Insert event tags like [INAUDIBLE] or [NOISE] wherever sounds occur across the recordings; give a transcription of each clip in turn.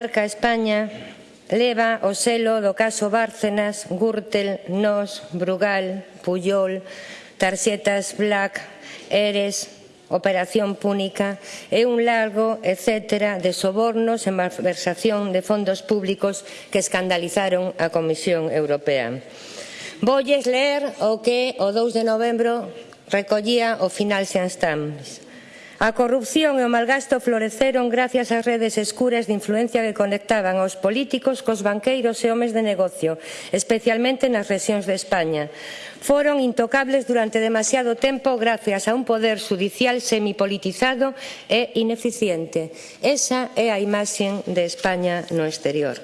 Marca España leva o selo do caso Bárcenas, Gürtel, Nos, Brugal, Puyol, Tarxetas Black, Eres, Operación Púnica e un largo etcétera de sobornos e malversación de fondos públicos que escandalizaron a Comisión Europea. Voulles ler o que o 2 de novembro recollía o final Sean A corrupción e o malgasto floreceron gracias ás redes escuras de influencia que conectaban aos políticos cos banqueiros e homes de negocio, especialmente nas rexións de España. Foron intocables durante demasiado tempo gracias a un poder judicial semipolitizado e ineficiente. Esa é a imaxe de España no exterior.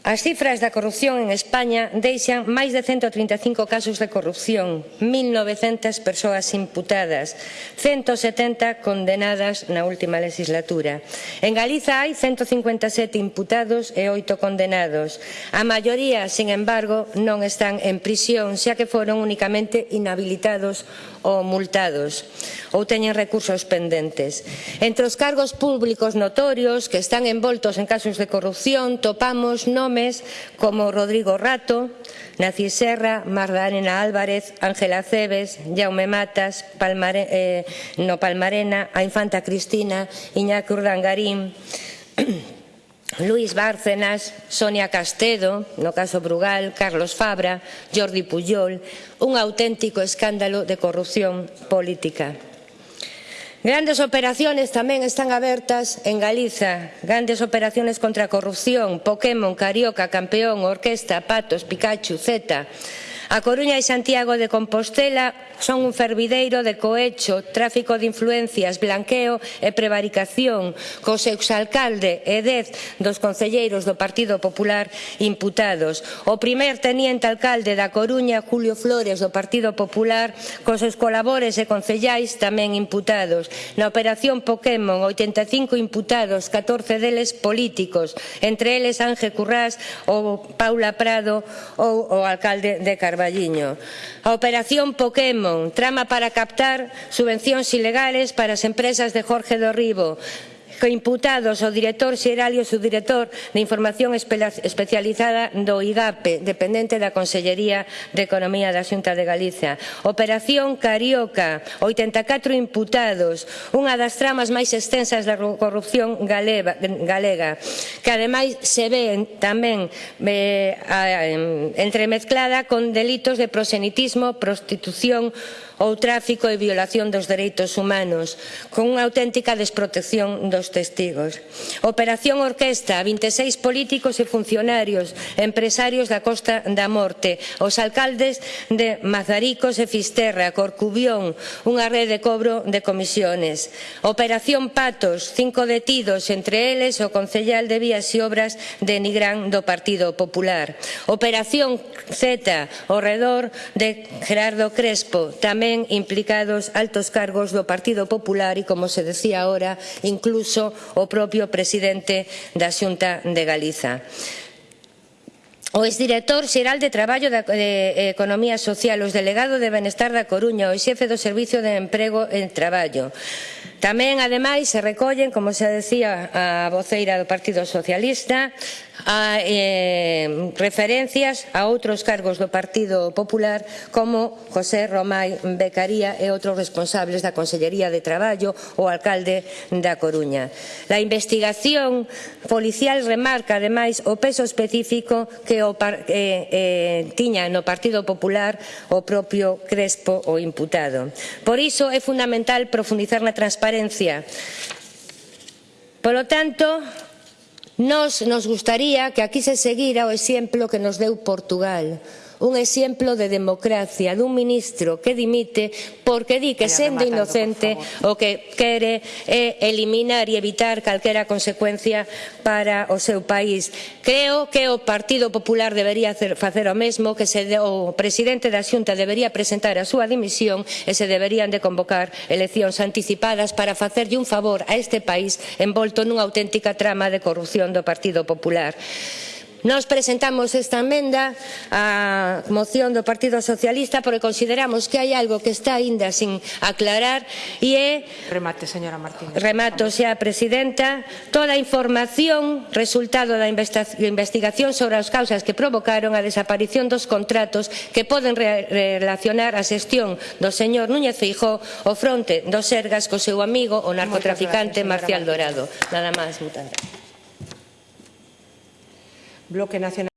As cifras da corrupción en España deixan máis de 135 casos de corrupción, 1.900 persoas imputadas, 170 condenadas na última legislatura. En Galiza hai 157 imputados e 8 condenados. A maioría, sin embargo, non están en prisión, xa que foron únicamente inhabilitados ou multados ou teñen recursos pendentes. Entre os cargos públicos notorios que están envoltos en casos de corrupción topamos nomes nomes como Rodrigo Rato, Nací Serra, Magdalena Álvarez, Ángela Cebes, Jaume Matas, Palmare, eh, no Palmarena, a Infanta Cristina, Iñaki Urdangarín, [CLEARS THROAT] Luis Bárcenas, Sonia Castedo, no caso Brugal, Carlos Fabra, Jordi Puyol, un auténtico escándalo de corrupción política. Grandes operaciones tamén están abertas en Galiza, grandes operaciones contra a corrupción, Pokémon, Carioca, Campeón, Orquesta, Patos, Pikachu, Zeta. A Coruña e Santiago de Compostela son un fervideiro de cohecho, tráfico de influencias, blanqueo e prevaricación cos exalcalde e dez dos concelleiros do Partido Popular imputados. O primer teniente alcalde da Coruña, Julio Flores, do Partido Popular, cos seus colabores e concellais tamén imputados. Na operación Pokémon, 85 imputados, 14 deles políticos, entre eles Ángel Currás ou Paula Prado ou o alcalde de Carvalho. Carballiño. A operación Pokémon, trama para captar subvencións ilegales para as empresas de Jorge do Ribo, co imputados o director xeral e o subdirector de Información Especializada do IGAPE, dependente da Consellería de Economía da Xunta de Galicia. Operación Carioca, 84 imputados, unha das tramas máis extensas da corrupción galega, galega, que ademais se ve tamén eh, entremezclada con delitos de prosenitismo, prostitución, ou tráfico e violación dos dereitos humanos, con unha auténtica desprotección dos testigos. Operación Orquesta, 26 políticos e funcionarios, empresarios da Costa da Morte, os alcaldes de Mazaricos e Fisterra, Corcubión, unha rede de cobro de comisiones. Operación Patos, cinco detidos, entre eles o concellal de Vías e Obras de Nigrán do Partido Popular. Operación Z, ao redor de Gerardo Crespo, tamén tamén implicados altos cargos do Partido Popular e, como se decía ahora, incluso o propio presidente da Xunta de Galiza. O exdirector xeral de Traballo da de Economía Social, os delegado de Benestar da Coruña, o xefe do Servicio de Emprego e Traballo, Tamén, ademais, se recollen, como se decía a voceira do Partido Socialista, a, eh, referencias a outros cargos do Partido Popular como José Romai Becaría e outros responsables da Consellería de Traballo ou alcalde da Coruña. A investigación policial remarca ademais o peso específico que o par, eh, eh, tiña no Partido Popular o propio Crespo o imputado. Por iso é fundamental profundizar na transparencia transparencia. Polo tanto, nos nos gustaría que aquí se seguira o exemplo que nos deu Portugal. Portugal un exemplo de democracia dun ministro que dimite porque di que sendo inocente o que quere é eh, eliminar e evitar calquera consecuencia para o seu país. Creo que o Partido Popular debería facer o mesmo, que se, o presidente da Xunta debería presentar a súa dimisión e se deberían de convocar eleccións anticipadas para facerlle un favor a este país envolto nunha auténtica trama de corrupción do Partido Popular. Nos presentamos esta enmenda á moción do Partido Socialista porque consideramos que hai algo que está aínda sin aclarar e é... Remate, señora Martínez. Remato, xa, Presidenta. Toda a información resultado da investigación sobre as causas que provocaron a desaparición dos contratos que poden relacionar a xestión do señor Núñez Feijó o fronte dos Sergas co seu amigo o narcotraficante gracias, Marcial Dorado. Nada máis, muchas gracias. Bloque Nacional.